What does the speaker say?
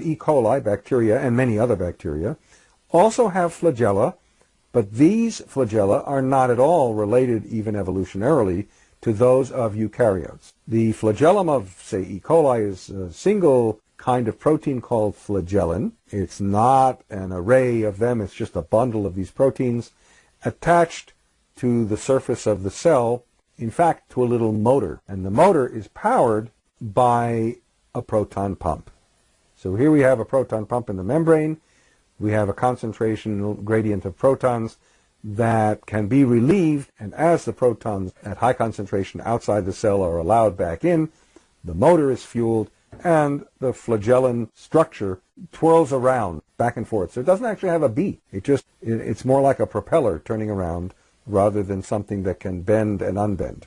E. coli bacteria and many other bacteria also have flagella, but these flagella are not at all related even evolutionarily to those of eukaryotes. The flagellum of, say, E. coli is a single kind of protein called flagellin. It's not an array of them, it's just a bundle of these proteins attached to the surface of the cell, in fact, to a little motor. And the motor is powered by a proton pump. So here we have a proton pump in the membrane. We have a concentration gradient of protons that can be relieved, and as the protons at high concentration outside the cell are allowed back in, the motor is fueled and the flagellin structure twirls around back and forth. So it doesn't actually have a beat. It just it, it's more like a propeller turning around rather than something that can bend and unbend.